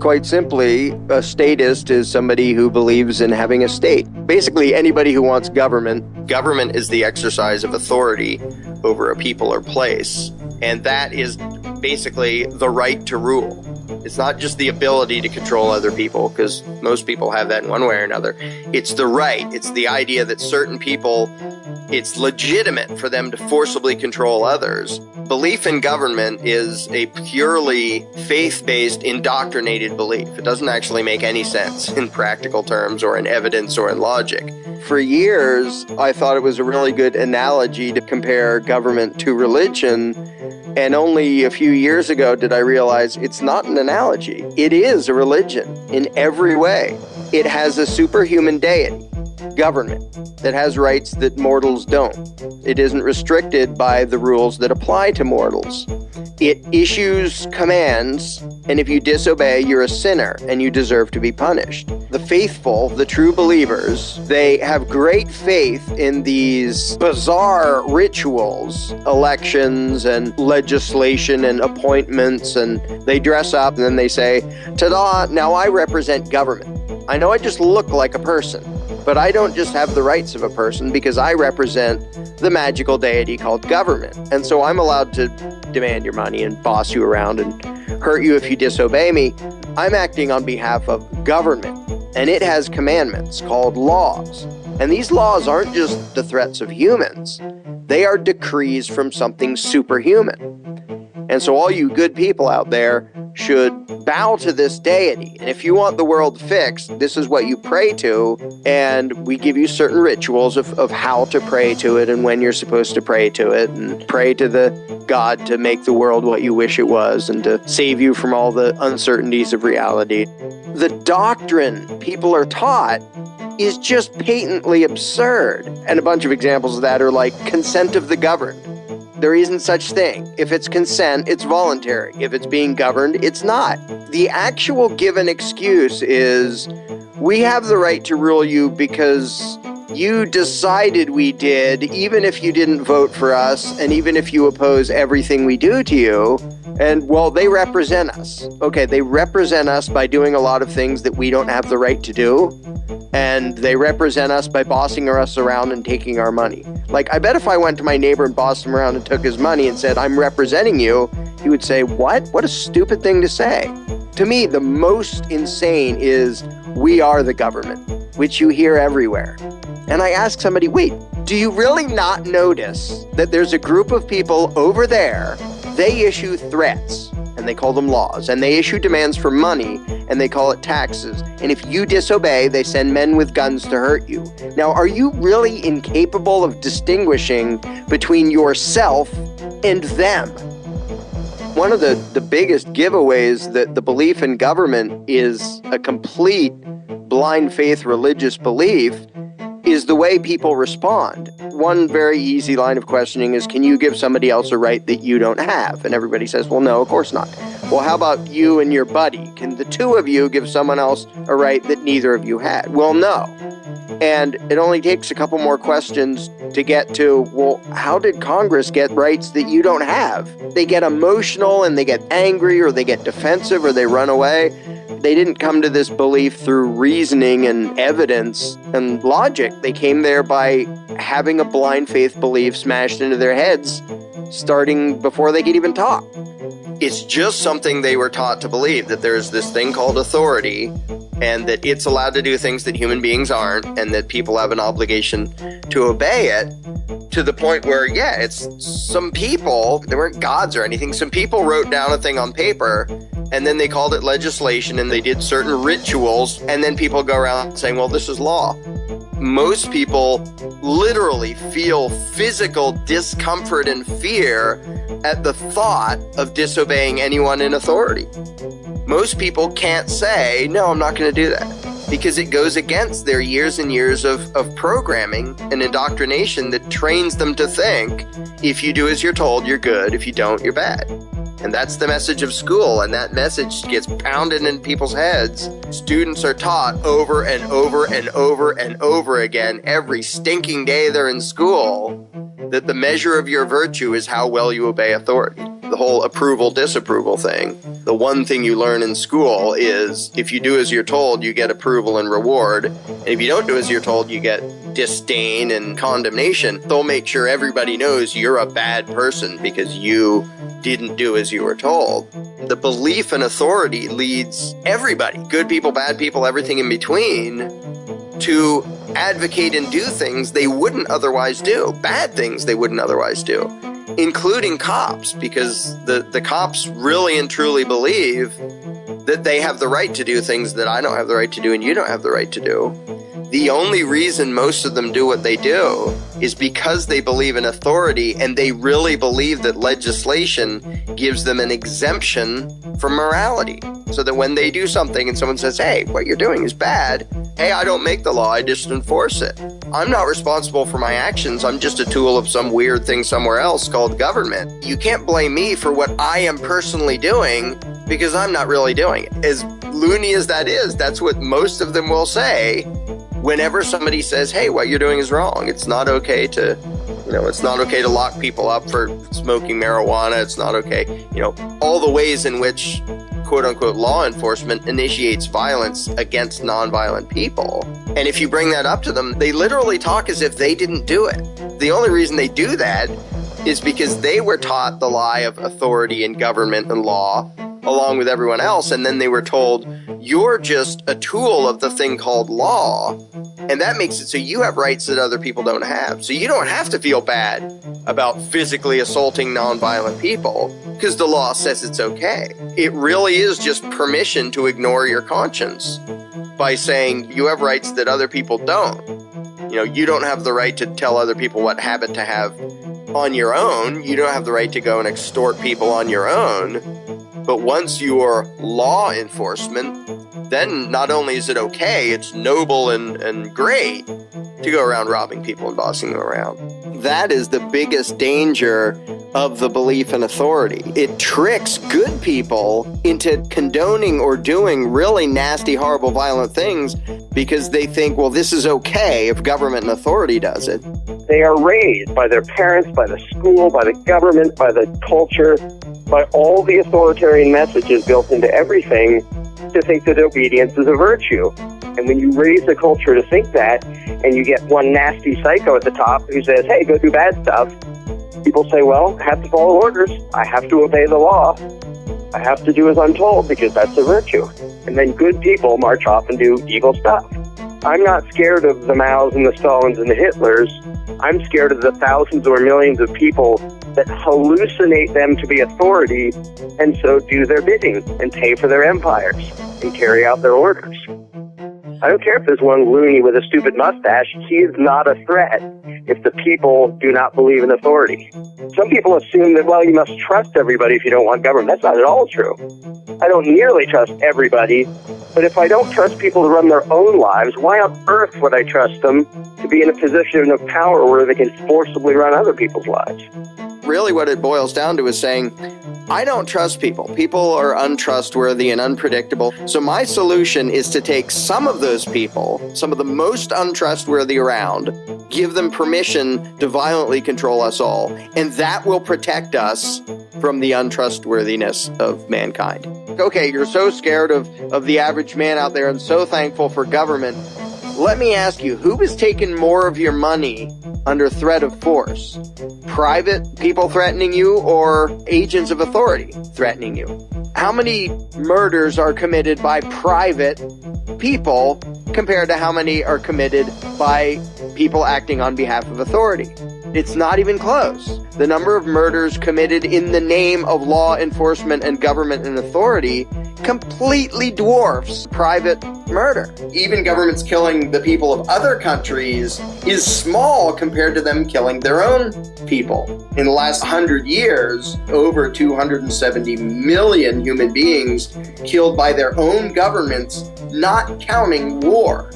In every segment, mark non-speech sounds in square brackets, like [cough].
Quite simply, a statist is somebody who believes in having a state. Basically, anybody who wants government. Government is the exercise of authority over a people or place, and that is basically the right to rule. It's not just the ability to control other people, because most people have that in one way or another. It's the right. It's the idea that certain people, it's legitimate for them to forcibly control others. Belief in government is a purely faith based, indoctrinated belief. It doesn't actually make any sense [laughs] in practical terms or in evidence or in logic. For years, I thought it was a really good analogy to compare government to religion and only a few years ago did I realize it's not an analogy. It is a religion in every way. It has a superhuman deity, government, that has rights that mortals don't. It isn't restricted by the rules that apply to mortals. It issues commands, and if you disobey, you're a sinner and you deserve to be punished. The faithful, the true believers, they have great faith in these bizarre rituals, elections and legislation and appointments, and they dress up and then they say, Ta da, now I represent government. I know I just look like a person, but I don't just have the rights of a person because I represent the magical deity called government. And so I'm allowed to demand your money and boss you around and hurt you if you disobey me. I'm acting on behalf of government, and it has commandments called laws. And these laws aren't just the threats of humans, they are decrees from something superhuman. And so, all you good people out there should bow to this deity. And if you want the world fixed, this is what you pray to. And we give you certain rituals of, of how to pray to it and when you're supposed to pray to it. And pray to the God to make the world what you wish it was and to save you from all the uncertainties of reality. The doctrine people are taught is just patently absurd. And a bunch of examples of that are like consent of the governed. There isn't such thing. If it's consent, it's voluntary. If it's being governed, it's not. The actual given excuse is we have the right to rule you because you decided we did, even if you didn't vote for us, and even if you oppose everything we do to you. And well, they represent us. Okay, they represent us by doing a lot of things that we don't have the right to do. And they represent us by bossing us around and taking our money. Like, I bet if I went to my neighbor and bossed him around and took his money and said, I'm representing you, he would say, What? What a stupid thing to say. To me, the most insane is, We are the government, which you hear everywhere. And I ask somebody, Wait, do you really not notice that there's a group of people over there they issue threats, and they call them laws, and they issue demands for money, and they call it taxes. And if you disobey, they send men with guns to hurt you. Now, are you really incapable of distinguishing between yourself and them? One of the, the biggest giveaways that the belief in government is a complete blind faith religious belief is the way people respond. One very easy line of questioning is Can you give somebody else a right that you don't have? And everybody says, Well, no, of course not. Well, how about you and your buddy? Can the two of you give someone else a right that neither of you had? Well, no. And it only takes a couple more questions to get to, well, how did Congress get rights that you don't have? They get emotional and they get angry or they get defensive or they run away. They didn't come to this belief through reasoning and evidence and logic. They came there by having a blind faith belief smashed into their heads starting before they could even talk. It's just something they were taught to believe that there's this thing called authority and that it's allowed to do things that human beings aren't and that people have an obligation to obey it to the point where yeah it's some people they weren't gods or anything some people wrote down a thing on paper and then they called it legislation and they did certain rituals and then people go around saying well this is law most people literally feel physical discomfort and fear at the thought of disobeying anyone in authority. Most people can't say no i'm not going to do that because it goes against their years and years of, of programming and indoctrination that trains them to think if you do as you're told you're good. If you don't you're bad and that's the message of school, and that message gets pounded in people's heads. Students are taught over and over and over and over again every stinking day they're in school that the measure of your virtue is how well you obey authority. the whole approval disapproval thing. The one thing you learn in school is if you do as you're told, you get approval and reward. And if you don't do as you're told, you get disdain and condemnation. They'll make sure everybody knows you're a bad person because you didn't do as you were told. The belief in authority leads everybody, good people, bad people, everything in between, to advocate and do things they wouldn't otherwise do, bad things they wouldn't otherwise do including cops, because the, the cops really and truly believe that they have the right to do things that I don't have the right to do and you don't have the right to do. The only reason most of them do what they do is because they believe in authority and they really believe that legislation gives them an exemption from morality. So that when they do something and someone says, hey, what you're doing is bad, hey, I don't make the law, I just enforce it. I'm not responsible for my actions, I'm just a tool of some weird thing somewhere else called government. You can't blame me for what I am personally doing because I'm not really doing it. As loony as that is, that's what most of them will say whenever somebody says, hey, what you're doing is wrong. It's not okay to you know, it's not okay to lock people up for smoking marijuana. It's not okay. You know, all the ways in which quote unquote law enforcement initiates violence against nonviolent people. And if you bring that up to them, they literally talk as if they didn't do it. The only reason they do that is because they were taught the lie of authority and government and law along with everyone else. And then they were told, you're just a tool of the thing called law. And that makes it so you have rights that other people don't have. So you don't have to feel bad about physically assaulting nonviolent people because the law says it's okay. It really is just permission to ignore your conscience by saying you have rights that other people don't. You know, you don't have the right to tell other people what habit to have on your own. You don't have the right to go and extort people on your own. But once you're law enforcement, then not only is it okay, it's noble and, and great to go around robbing people and bossing them around. That is the biggest danger of the belief in authority. It tricks good people into condoning or doing really nasty, horrible, violent things because they think, well, this is okay if government and authority does it. They are raised by their parents, by the school, by the government, by the culture, by all the authoritarian messages built into everything to think that obedience is a virtue. And when you raise the culture to think that, and you get one nasty psycho at the top who says, hey, go do bad stuff, people say, well, I have to follow orders. I have to obey the law. I have to do as I'm told because that's a virtue. And then good people march off and do evil stuff. I'm not scared of the Maos and the Stalins and the Hitlers. I'm scared of the thousands or millions of people that hallucinate them to be authority and so do their bidding and pay for their empires and carry out their orders. I don't care if there's one loony with a stupid mustache, he is not a threat if the people do not believe in authority. Some people assume that, well, you must trust everybody if you don't want government. That's not at all true. I don't nearly trust everybody, but if I don't trust people to run their own lives, why on earth would I trust them to be in a position of power where they can forcibly run other people's lives? really what it boils down to is saying, I don't trust people. People are untrustworthy and unpredictable. So my solution is to take some of those people, some of the most untrustworthy around, give them permission to violently control us all. And that will protect us from the untrustworthiness of mankind. Okay, you're so scared of, of the average man out there and so thankful for government. Let me ask you, who has taken more of your money under threat of force? Private people threatening you or agents of authority threatening you? How many murders are committed by private people compared to how many are committed by people acting on behalf of authority? It's not even close. The number of murders committed in the name of law enforcement and government and authority completely dwarfs private murder. Even governments killing the people of other countries is small compared to them killing their own people. In the last 100 years, over 270 million human beings killed by their own governments, not counting war.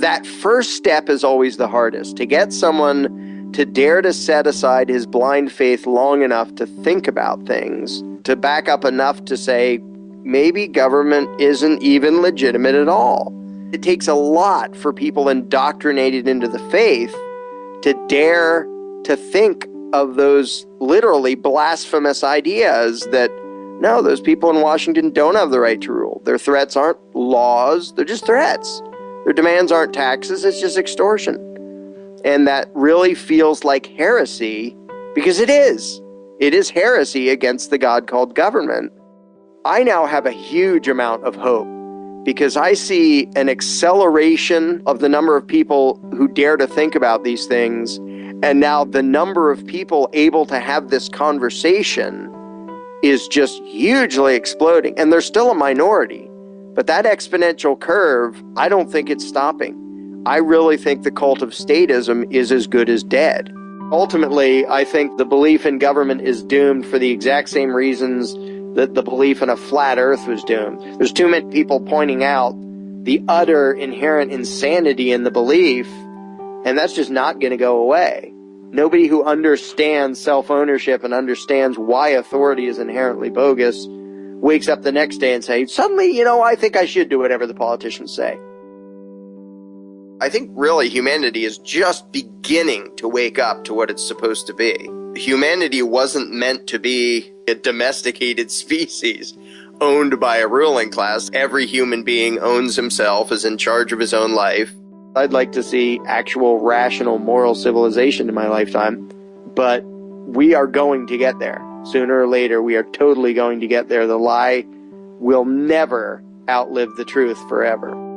That first step is always the hardest to get someone to dare to set aside his blind faith long enough to think about things, to back up enough to say, maybe government isn't even legitimate at all. It takes a lot for people indoctrinated into the faith to dare to think of those literally blasphemous ideas that no, those people in Washington don't have the right to rule. Their threats aren't laws, they're just threats. Their demands aren't taxes, it's just extortion. And that really feels like heresy because it is. It is heresy against the God called government. I now have a huge amount of hope because I see an acceleration of the number of people who dare to think about these things. And now the number of people able to have this conversation is just hugely exploding. And they're still a minority. But that exponential curve, I don't think it's stopping. I really think the cult of statism is as good as dead. Ultimately, I think the belief in government is doomed for the exact same reasons that the belief in a flat earth was doomed. There's too many people pointing out the utter inherent insanity in the belief, and that's just not going to go away. Nobody who understands self ownership and understands why authority is inherently bogus wakes up the next day and says, suddenly, you know, I think I should do whatever the politicians say. I think really humanity is just beginning to wake up to what it's supposed to be. Humanity wasn't meant to be a domesticated [laughs] species owned by a ruling class. Every human being owns himself, is in charge of his own life. I'd like to see actual rational moral civilization in my lifetime, but we are going to get there. Sooner or later, we are totally going to get there. The lie will never outlive the truth forever.